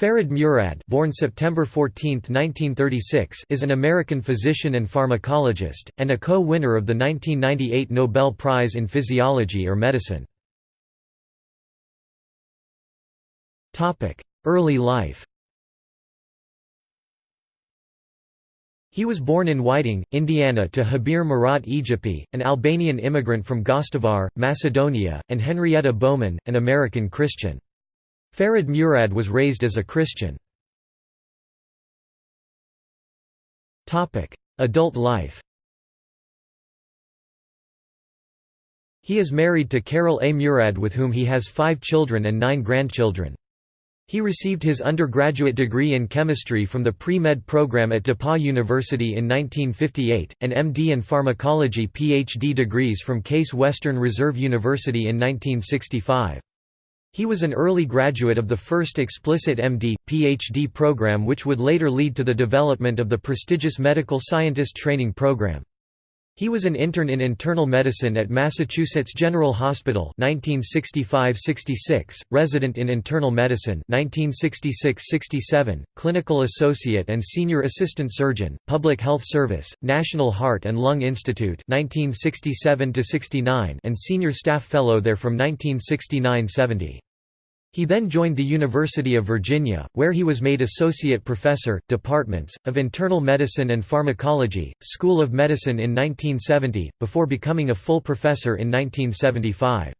Ferid Murad born September 14, 1936, is an American physician and pharmacologist, and a co-winner of the 1998 Nobel Prize in Physiology or Medicine. Early life He was born in Whiting, Indiana to Jabir Murad Ejupi, an Albanian immigrant from Gostivar, Macedonia, and Henrietta Bowman, an American Christian. Ferid Murad was raised as a Christian. Adult life He is married to Carol A. Murad with whom he has five children and nine grandchildren. He received his undergraduate degree in chemistry from the pre-med program at DePauw University in 1958, and MD in pharmacology PhD degrees from Case Western Reserve University in 1965. He was an early graduate of the first explicit MD, PhD program which would later lead to the development of the prestigious Medical Scientist Training Program. He was an intern in internal medicine at Massachusetts General Hospital 1965–66, resident in internal medicine 1966–67, clinical associate and senior assistant surgeon, public health service, National Heart and Lung Institute 1967–69 and senior staff fellow there from 1969–70. He then joined the University of Virginia, where he was made associate professor, departments, of internal medicine and pharmacology, School of Medicine in 1970, before becoming a full professor in 1975.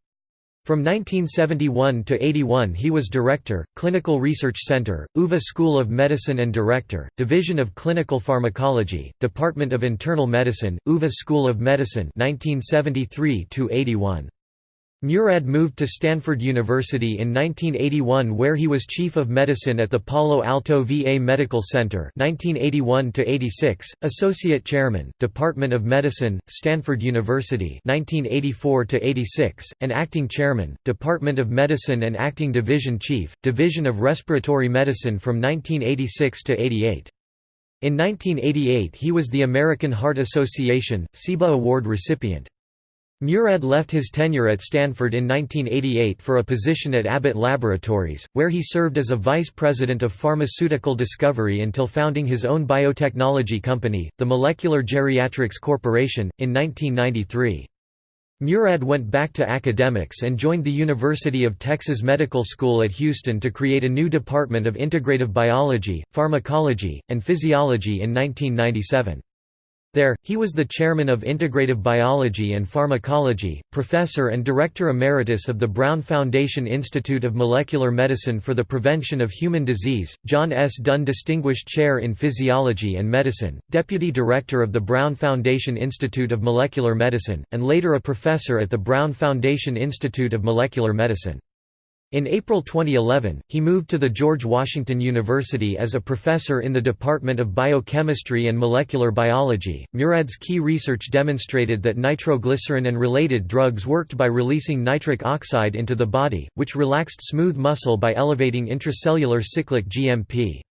From 1971 to 81 he was Director, Clinical Research Center, UVA School of Medicine and Director, Division of Clinical Pharmacology, Department of Internal Medicine, UVA School of Medicine 1973 -81. Murad moved to Stanford University in 1981 where he was Chief of Medicine at the Palo Alto VA Medical Center 1981 Associate Chairman, Department of Medicine, Stanford University 1984 and Acting Chairman, Department of Medicine and Acting Division Chief, Division of Respiratory Medicine from 1986 to 88. In 1988 he was the American Heart Association, CIBA Award recipient. Murad left his tenure at Stanford in 1988 for a position at Abbott Laboratories, where he served as a vice president of pharmaceutical discovery until founding his own biotechnology company, the Molecular Geriatrics Corporation, in 1993. Murad went back to academics and joined the University of Texas Medical School at Houston to create a new department of integrative biology, pharmacology, and physiology in 1997. There, he was the chairman of Integrative Biology and Pharmacology, professor and director emeritus of the Brown Foundation Institute of Molecular Medicine for the Prevention of Human Disease, John S. Dunn Distinguished Chair in Physiology and Medicine, deputy director of the Brown Foundation Institute of Molecular Medicine, and later a professor at the Brown Foundation Institute of Molecular Medicine. In April 2011, he moved to the George Washington University as a professor in the Department of Biochemistry and Molecular Biology. Murad's key research demonstrated that nitroglycerin and related drugs worked by releasing nitric oxide into the body, which relaxed smooth muscle by elevating intracellular cyclic GMP.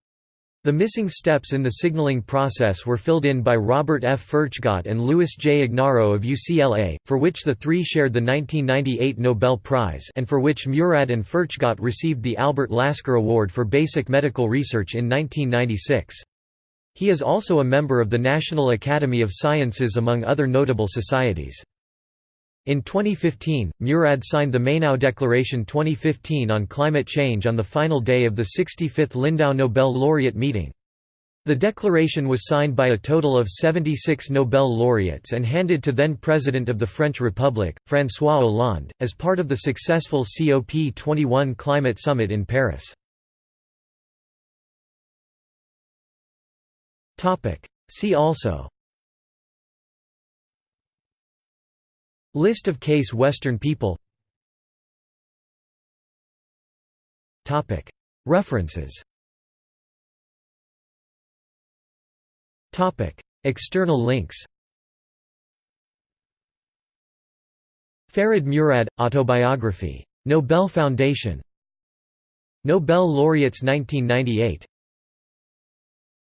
The missing steps in the signaling process were filled in by Robert F. Furchtgott and Louis J. Ignarro of UCLA, for which the three shared the 1998 Nobel Prize and for which Murad and Furchtgott received the Albert Lasker Award for Basic Medical Research in 1996. He is also a member of the National Academy of Sciences among other notable societies. In 2015, Murad signed the Mainau Declaration 2015 on climate change on the final day of the 65th Lindau Nobel laureate meeting. The declaration was signed by a total of 76 Nobel laureates and handed to then President of the French Republic, François Hollande, as part of the successful COP21 climate summit in Paris. See also List of Case Western people. References. External links. Ferid Murad – Autobiography. Nobel Foundation. Nobel laureates 1998